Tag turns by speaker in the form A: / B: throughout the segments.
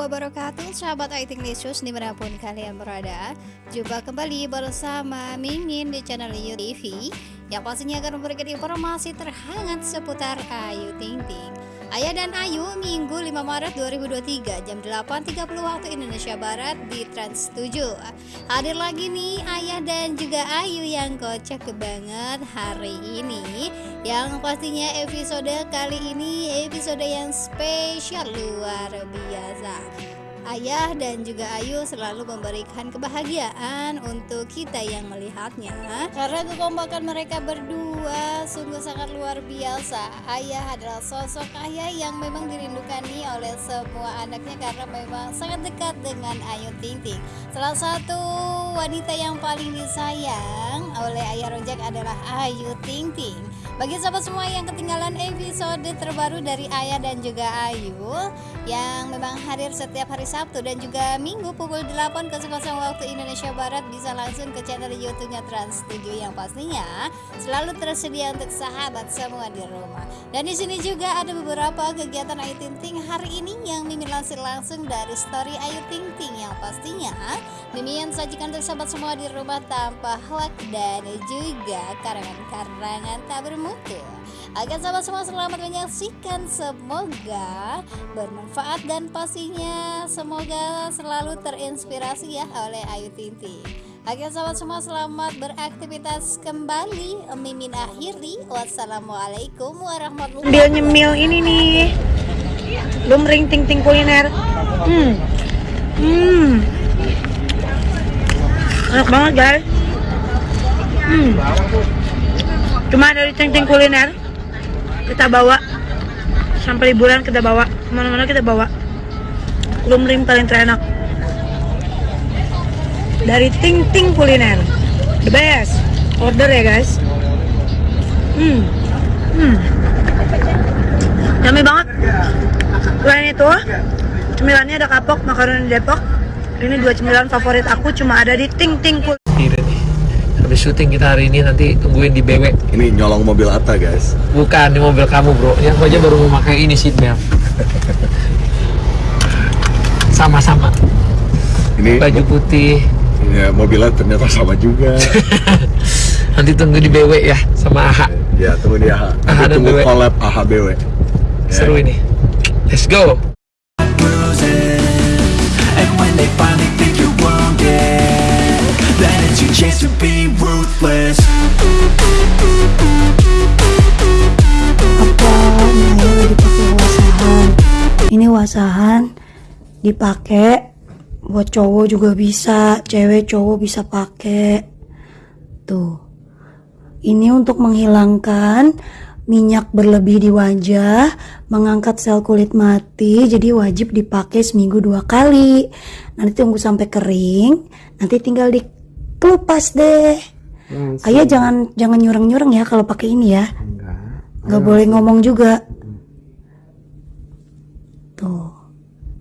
A: wabarakatuh. Sahabat IT News di mana pun kalian berada Jumpa kembali bersama Mimin di channel YouTube TV Yang pastinya akan memberikan informasi terhangat seputar Ayu Ting Ting Ayah dan Ayu Minggu 5 Maret 2023 jam 8.30 waktu Indonesia Barat di Trans 7 Hadir lagi nih Ayah dan juga Ayu yang kocak banget hari ini. Yang pastinya episode kali ini episode yang spesial luar biasa Ayah dan juga Ayu selalu memberikan kebahagiaan untuk kita yang melihatnya. Karena kekompakan mereka berdua sungguh sangat luar biasa. Ayah adalah sosok ayah yang memang dirindukani oleh semua anaknya Karena memang sangat dekat dengan Ayu Ting Ting. Salah satu wanita yang paling disayang oleh Ayah Rojak adalah Ayu Ting Ting bagi sahabat semua yang ketinggalan episode terbaru dari Ayah dan juga Ayu yang memang hadir setiap hari Sabtu dan juga Minggu pukul 8 ke waktu Indonesia Barat bisa langsung ke channel YouTube-nya Trans 7 yang pastinya selalu tersedia untuk sahabat semua di rumah. Dan di sini juga ada beberapa kegiatan Ayu Ting Ting hari ini yang Mimin lansir langsung dari story Ayu Ting Ting yang pastinya Mimin sajikan untuk sahabat semua di rumah tanpa hoak dan juga karangan-karangan tak bermutu mutu Agar sahabat semua selamat menyaksikan. Semoga bermanfaat dan pastinya Semoga selalu terinspirasi ya oleh Ayu Tinti. Agar sahabat semua selamat beraktivitas kembali. Mimin akhiri. Wassalamualaikum warahmatullahi
B: wabarakatuh nyemil ini nih. Lumring ting ting kuliner. Hmm. Hmm. Enak banget guys. Hmm cuma dari ting-ting kuliner? Kita bawa. Sampai liburan kita bawa. Ke mana-mana kita bawa. Lumring paling terenak. Dari ting-ting kuliner. The best. Order ya guys. Hmm. Hmm. Yummy banget. Selain itu cemilannya ada kapok makaroni depok. Ini dua cemilan favorit aku cuma ada di ting-ting kuliner
C: habis syuting kita hari ini nanti tungguin di BW
D: ini nyolong mobil Atta guys?
C: Bukan di mobil kamu bro. Yang aku aja baru memakai ini seat belt sama-sama. Ini baju putih.
D: Ya mobilnya ternyata sama juga.
C: Nanti tunggu di BW ya sama AHA
D: ya tunggu di AHA nanti AHA tunggu BW. collab AHA BW ya.
C: seru ini. Let's go chance to be ruthless
B: Ini wasahan dipakai buat cowok juga bisa, cewek cowok bisa pakai. Tuh. Ini untuk menghilangkan minyak berlebih di wajah, mengangkat sel kulit mati, jadi wajib dipakai seminggu dua kali. Nanti tunggu sampai kering, nanti tinggal di Kelupas deh. Langsung. Ayah jangan jangan nyurang-nyurang ya kalau pakai ini ya. Enggak. Enggak boleh ngomong juga. Tuh.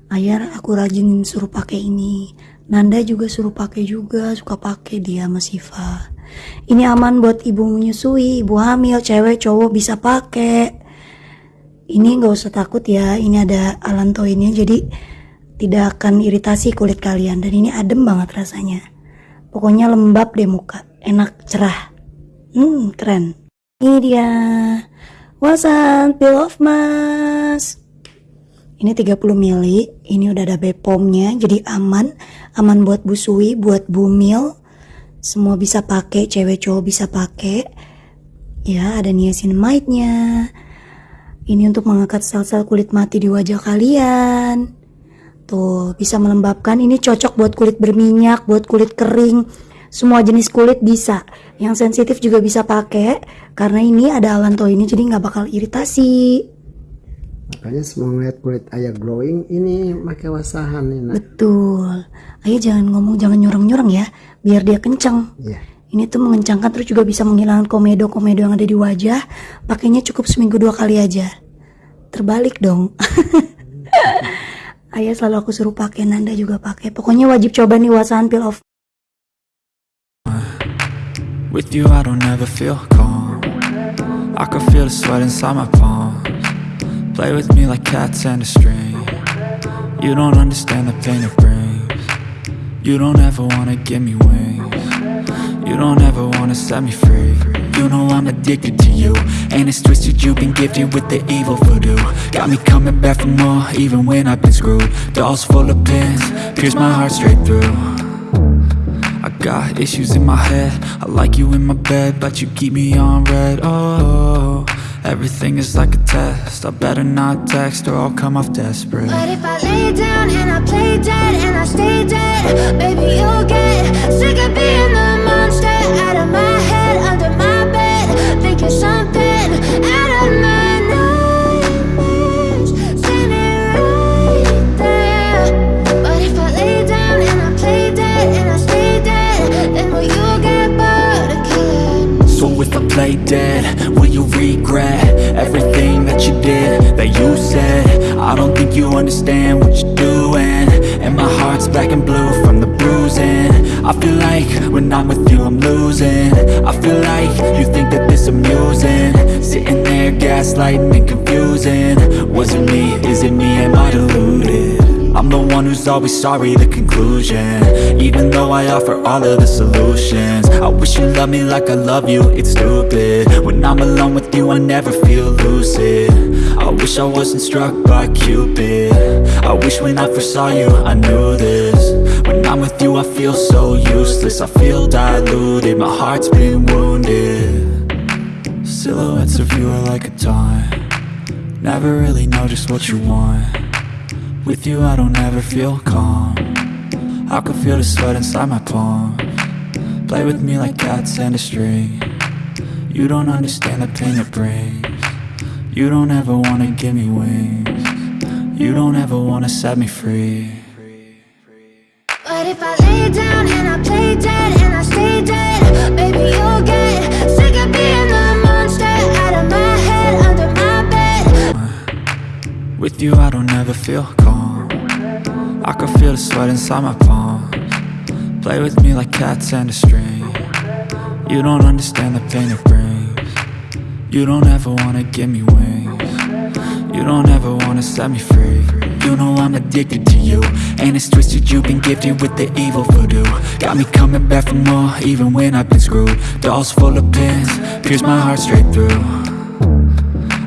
B: Ayah aku rajin suruh pakai ini. Nanda juga suruh pakai juga, suka pakai dia sama Siva. Ini aman buat ibu menyusui, ibu hamil, cewek, cowok bisa pakai. Ini nggak usah takut ya, ini ada alantoinnya jadi tidak akan iritasi kulit kalian dan ini adem banget rasanya. Pokoknya lembab deh muka, enak cerah. Hmm, keren. Ini dia. Wasan peel off mask. Ini 30 mili, ini udah ada Bepomnya, jadi aman, aman buat busui, buat bumil. Semua bisa pakai, cewek cowok bisa pakai. Ya, ada niacinamide-nya. Ini untuk mengangkat sel-sel kulit mati di wajah kalian. Tuh, bisa melembabkan. Ini cocok buat kulit berminyak, buat kulit kering. Semua jenis kulit bisa. Yang sensitif juga bisa pakai. Karena ini ada alanto ini jadi nggak bakal iritasi.
E: Makanya semua ngeliat kulit ayah glowing ini pakai wasahan ini.
B: Betul. Ayah jangan ngomong jangan nyurang-nyurang ya, biar dia kenceng. Iya. Ini tuh mengencangkan terus juga bisa menghilangkan komedo-komedo yang ada di wajah. Pakainya cukup seminggu dua kali aja. Terbalik dong. Ayah selalu aku suruh pakai, Nanda juga pakai. Pokoknya wajib coba nih wasahan peel off. With you I don't ever feel calm I can feel the sweat inside my palms Play with me like cats and a string
F: You don't understand the pain it brings. You don't ever wanna give me wings. You don't ever wanna set me free. You know I'm addicted to you. And it's twisted, you've been gifted with the evil voodoo. Got me coming back for more, even when I've been screwed. Dolls full of pins, pierce my heart straight through. I got issues in my head. I like you in my bed, but you keep me on red. Oh, everything is like a test. I better not text or I'll come off desperate.
G: But if I lay down and I play dead and I stay dead, baby, you'll get sick of being the monster out of my play dead, will you
F: regret everything that you did, that you said? I don't think you understand what you're doing And my heart's black and blue from the bruising. I feel like when I'm with you I'm losing. I feel like you think that this amusing. Sitting there gaslighting and confusing. Was it me? Is it me? Am I deluded? I'm the one who's always sorry, the conclusion. Even though I offer all of the solutions. I wish you loved me like I love you, it's stupid. When I'm alone with you, I never feel lucid I wish I wasn't struck by Cupid. I wish when I first saw you, I knew this. When I'm with you, I feel so useless. I feel diluted, my heart's been wounded. Silhouettes of you are like a taunt. Never really know just what you want. With you I don't ever feel calm. I can feel the sweat inside my palm. Play with me like cats and a string. You don't understand the pain it brings You don't ever wanna give me wings. You don't ever wanna set me free.
G: But if I lay down and I play dead and I stay dead, baby, you'll get sick of being the monster out of my head, under my bed.
F: With you I don't ever feel calm. I can feel the sweat inside my palm Play with me like cats and a string. You don't understand the pain it brings You don't ever wanna give me wings. You don't ever wanna set me free. You know I'm addicted to you. And it's twisted, you've been gifted with the evil voodoo. Got me coming back for more, even when I've been screwed. Dolls full of pins, pierce my heart straight through.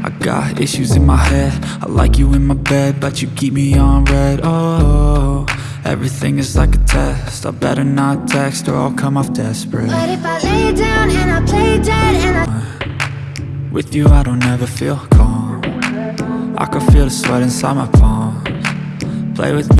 F: I got issues in my head. I like you in my bed But you keep me on red. Oh, everything is like a test. I better not text Or I'll come off desperate.
G: But if I lay down and I play dead and I
F: With you I don't ever feel calm. I can feel the sweat inside my palms. Play with me